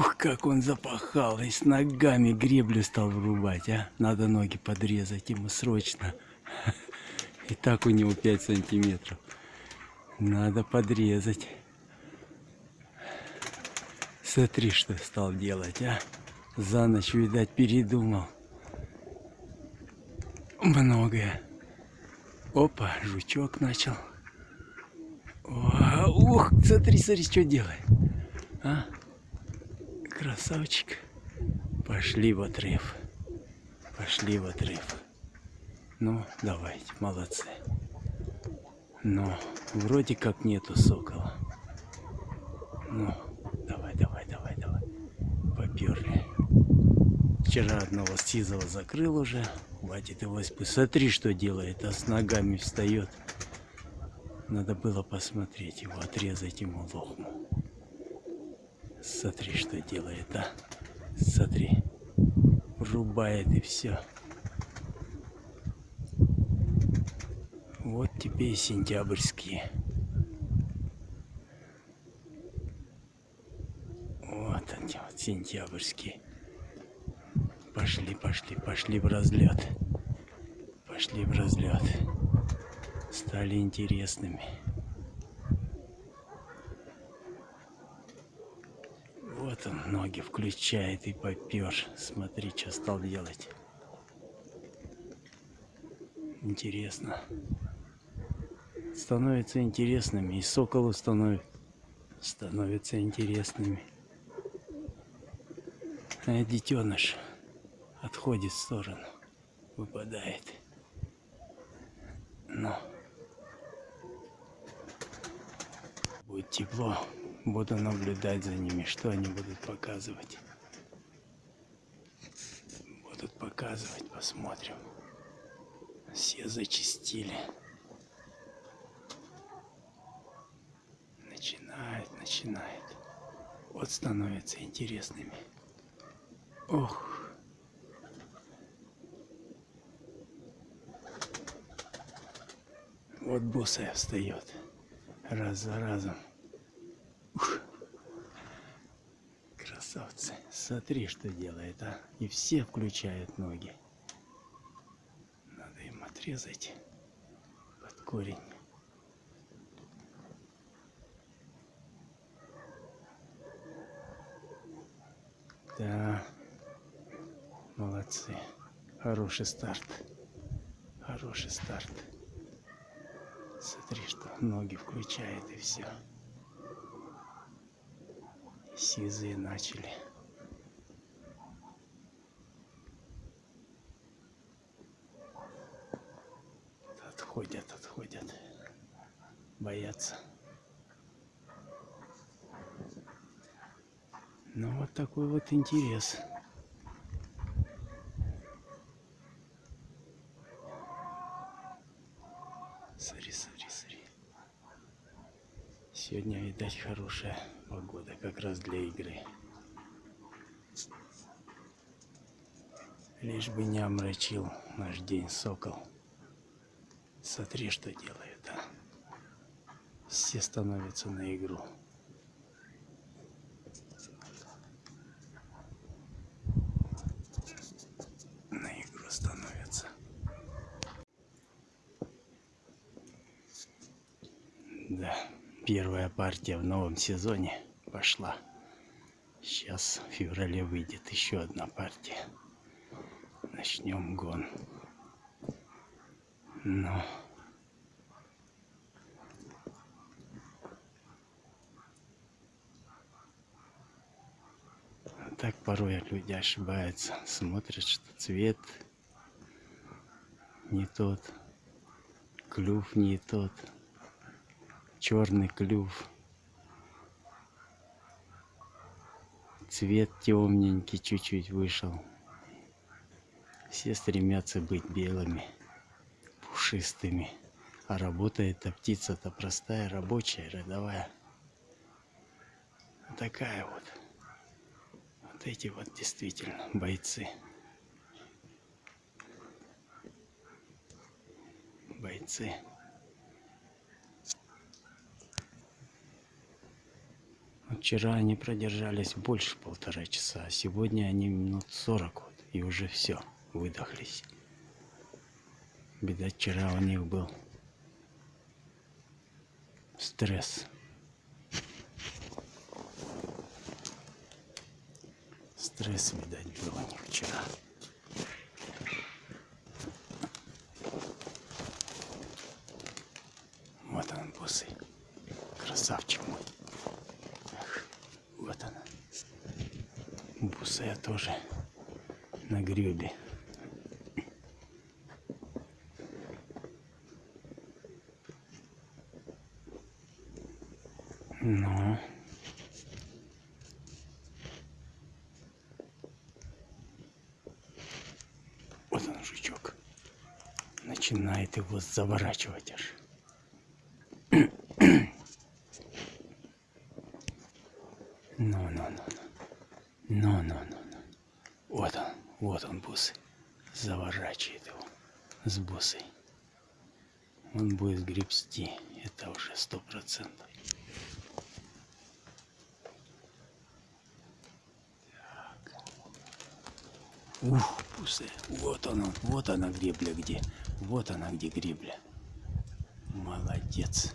Ух, как он запахал, и с ногами греблю стал врубать, а. Надо ноги подрезать ему срочно. И так у него 5 сантиметров. Надо подрезать. Смотри, что стал делать, а. За ночь, видать, передумал. Многое. Опа, жучок начал. О, ух, смотри, смотри, что делает. А? Красавчик. Пошли в отрыв. Пошли в отрыв. Ну, давайте, молодцы. Но вроде как нету сокола. Ну, давай, давай, давай, давай. Поперли. Вчера одного сизого закрыл уже. Хватит его Смотри, что делает, а с ногами встает. Надо было посмотреть его, отрезать ему лохму. Смотри, что делает, а? Смотри. Рубает и все. Вот тебе и сентябрьские. Вот они, вот сентябрьские. Пошли, пошли, пошли в разлет. Пошли в разлет. Стали интересными. Вот он ноги включает и попер. Смотри, что стал делать. Интересно. Становится интересными. И соколу становится, становятся интересными. А детеныш отходит в сторону, выпадает. Но будет тепло, буду наблюдать за ними, что они будут показывать. Будут показывать, посмотрим. Все зачистили. Начинает, начинает. Вот становятся интересными. Ох. Вот босая встает. Раз за разом. Ух. Красавцы. Смотри, что делает, а. И все включают ноги. Надо им отрезать под корень. Да. Молодцы. Хороший старт. Хороший старт. Смотри, что ноги включает и все. Сизые начали. Боятся. Ну вот такой вот интерес. Смотри, смотри, смотри. Сегодня, видать, хорошая погода, как раз для игры. Лишь бы не омрачил наш день сокол. Смотри, что делает, а. Все становятся на игру. Да, первая партия в новом сезоне пошла. Сейчас в феврале выйдет еще одна партия. Начнем гон. Но... Так порой люди ошибаются. Смотрят, что цвет не тот, клюв не тот черный клюв. Цвет темненький чуть-чуть вышел. Все стремятся быть белыми, пушистыми. А работает-то птица-то простая, рабочая, родовая. Такая вот. Вот эти вот действительно бойцы. Бойцы. Вчера они продержались больше полтора часа, а сегодня они минут сорок вот, и уже все, выдохлись. Беда вчера у них был стресс. Стресс, видать, был у них вчера. Вот он, босый. Красавчик мой. Эх, вот она. Бусая тоже на гребе. Ну. Вот он, жучок. Начинает его заворачивать аж. Ну, ну, ну, ну. Ну, ну, ну, ну. Вот он, вот он, бусы. Заворачивает его с бусой. Он будет гребсти. Это уже сто процентов. Ух, бусы. Вот она, вот она гребля где. Вот она где гребля. Молодец.